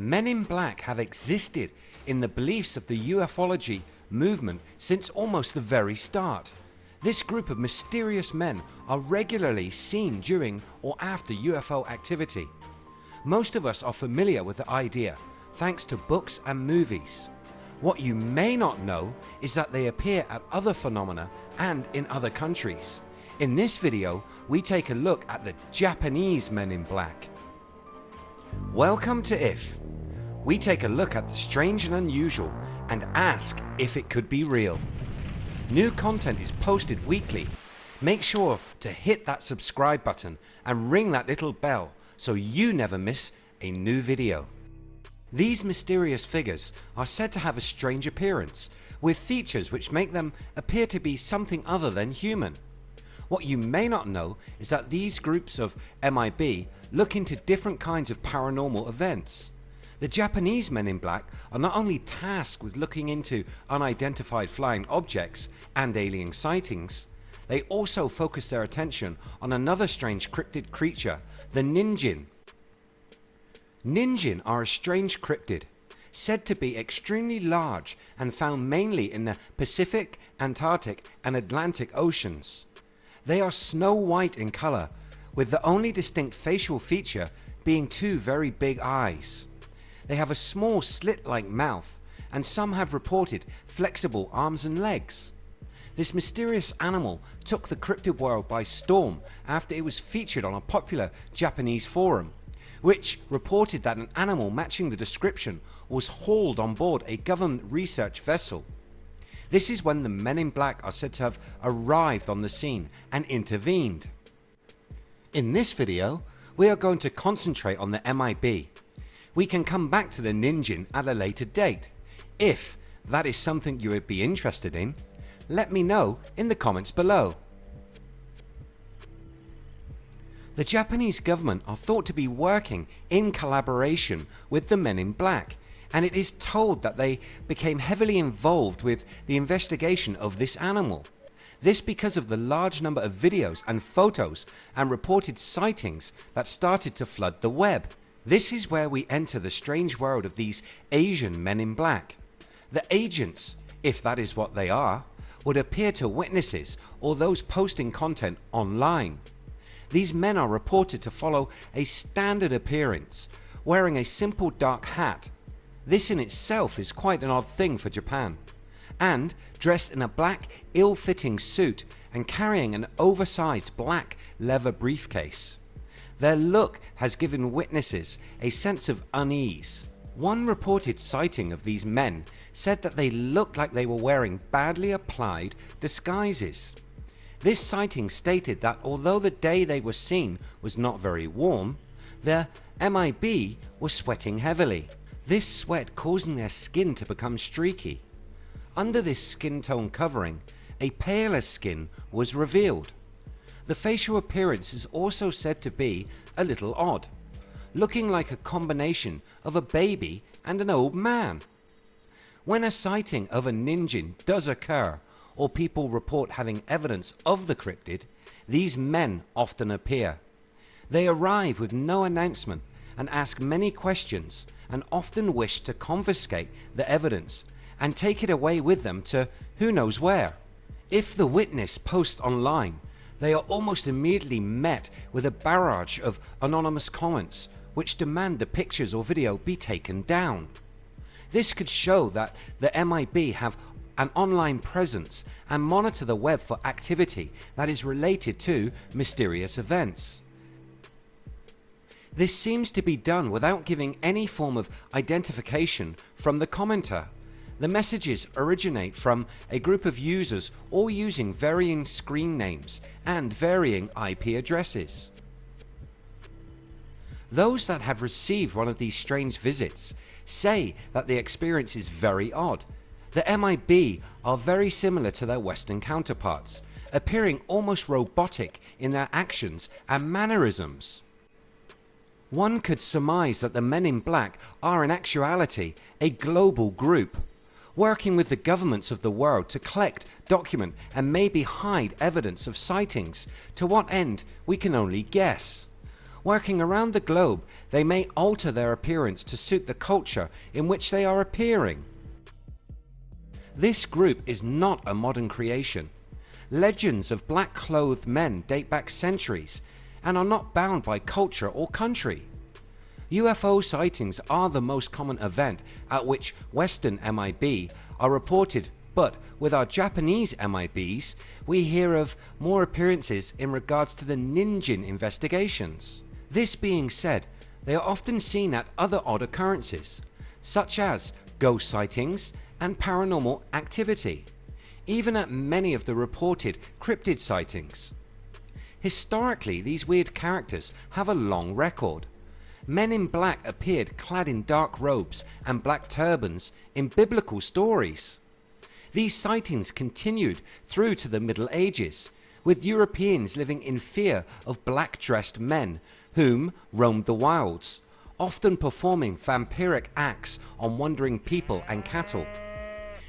Men in Black have existed in the beliefs of the ufology movement since almost the very start. This group of mysterious men are regularly seen during or after UFO activity. Most of us are familiar with the idea thanks to books and movies. What you may not know is that they appear at other phenomena and in other countries. In this video we take a look at the Japanese Men in Black. Welcome to IF. We take a look at the strange and unusual and ask if it could be real. New content is posted weekly. Make sure to hit that subscribe button and ring that little bell so you never miss a new video. These mysterious figures are said to have a strange appearance with features which make them appear to be something other than human. What you may not know is that these groups of MIB look into different kinds of paranormal events. The Japanese men in black are not only tasked with looking into unidentified flying objects and alien sightings, they also focus their attention on another strange cryptid creature, the Ningen. Ningen are a strange cryptid said to be extremely large and found mainly in the Pacific, Antarctic and Atlantic Oceans. They are snow white in colour with the only distinct facial feature being two very big eyes. They have a small slit like mouth and some have reported flexible arms and legs. This mysterious animal took the cryptid world by storm after it was featured on a popular Japanese forum which reported that an animal matching the description was hauled on board a government research vessel. This is when the men in black are said to have arrived on the scene and intervened. In this video we are going to concentrate on the MIB. We can come back to the Ningen at a later date. If that is something you would be interested in, let me know in the comments below. The Japanese government are thought to be working in collaboration with the men in black and it is told that they became heavily involved with the investigation of this animal. This because of the large number of videos and photos and reported sightings that started to flood the web. This is where we enter the strange world of these Asian men in black. The agents, if that is what they are, would appear to witnesses or those posting content online. These men are reported to follow a standard appearance wearing a simple dark hat. This in itself is quite an odd thing for Japan and dressed in a black ill-fitting suit and carrying an oversized black leather briefcase. Their look has given witnesses a sense of unease. One reported sighting of these men said that they looked like they were wearing badly applied disguises. This sighting stated that although the day they were seen was not very warm, their MIB was sweating heavily. This sweat causing their skin to become streaky. Under this skin tone covering a paler skin was revealed. The facial appearance is also said to be a little odd, looking like a combination of a baby and an old man. When a sighting of a Ningen does occur or people report having evidence of the cryptid, these men often appear. They arrive with no announcement and ask many questions and often wish to confiscate the evidence and take it away with them to who knows where. If the witness posts online they are almost immediately met with a barrage of anonymous comments which demand the pictures or video be taken down. This could show that the MIB have an online presence and monitor the web for activity that is related to mysterious events. This seems to be done without giving any form of identification from the commenter. The messages originate from a group of users all using varying screen names and varying IP addresses. Those that have received one of these strange visits say that the experience is very odd the MIB are very similar to their western counterparts, appearing almost robotic in their actions and mannerisms. One could surmise that the men in black are in actuality a global group working with the governments of the world to collect, document and maybe hide evidence of sightings to what end we can only guess. Working around the globe, they may alter their appearance to suit the culture in which they are appearing. This group is not a modern creation. Legends of black clothed men date back centuries and are not bound by culture or country. UFO sightings are the most common event at which Western MIB are reported but with our Japanese MIBs we hear of more appearances in regards to the Ningen investigations. This being said they are often seen at other odd occurrences such as ghost sightings and paranormal activity even at many of the reported cryptid sightings. Historically these weird characters have a long record. Men in black appeared clad in dark robes and black turbans in biblical stories. These sightings continued through to the Middle Ages with Europeans living in fear of black dressed men whom roamed the wilds often performing vampiric acts on wandering people and cattle.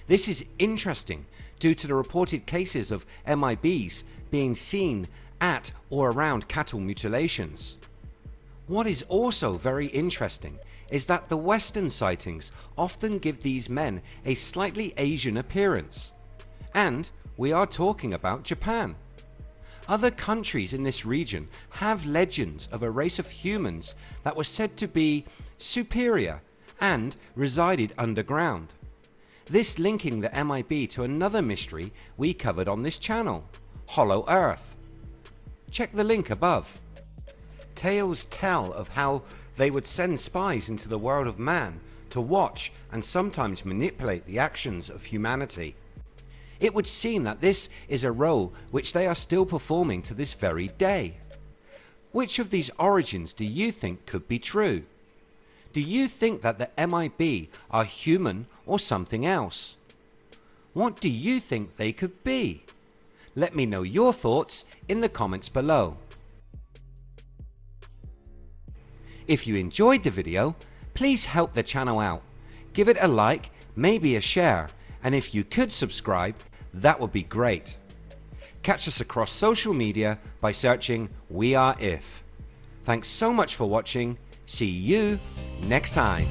This is interesting due to the reported cases of MIBs being seen at or around cattle mutilations. What is also very interesting is that the western sightings often give these men a slightly Asian appearance and we are talking about Japan. Other countries in this region have legends of a race of humans that were said to be superior and resided underground. This linking the MIB to another mystery we covered on this channel, Hollow Earth. Check the link above. Tales tell of how they would send spies into the world of man to watch and sometimes manipulate the actions of humanity. It would seem that this is a role which they are still performing to this very day. Which of these origins do you think could be true? Do you think that the MIB are human or something else? What do you think they could be? Let me know your thoughts in the comments below. If you enjoyed the video please help the channel out. Give it a like, maybe a share and if you could subscribe that would be great. Catch us across social media by searching We Are If. Thanks so much for watching. See you next time.